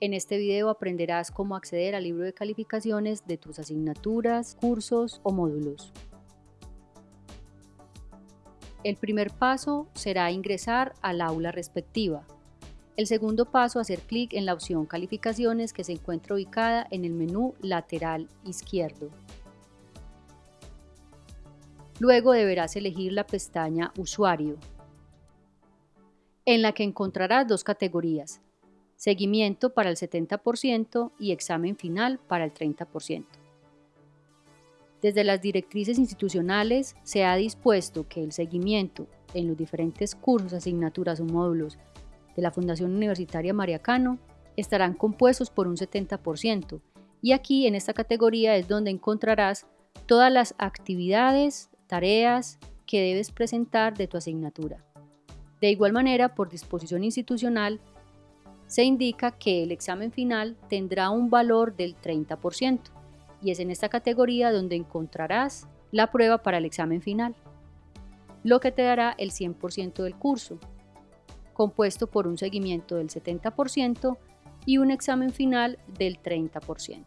En este video aprenderás cómo acceder al libro de calificaciones de tus asignaturas, cursos o módulos. El primer paso será ingresar al aula respectiva. El segundo paso, hacer clic en la opción Calificaciones que se encuentra ubicada en el menú lateral izquierdo. Luego deberás elegir la pestaña Usuario, en la que encontrarás dos categorías, seguimiento para el 70% y examen final para el 30%. Desde las directrices institucionales se ha dispuesto que el seguimiento en los diferentes cursos, asignaturas o módulos de la Fundación Universitaria Mariacano estarán compuestos por un 70% y aquí en esta categoría es donde encontrarás todas las actividades, tareas que debes presentar de tu asignatura. De igual manera, por disposición institucional, se indica que el examen final tendrá un valor del 30% y es en esta categoría donde encontrarás la prueba para el examen final, lo que te dará el 100% del curso, compuesto por un seguimiento del 70% y un examen final del 30%.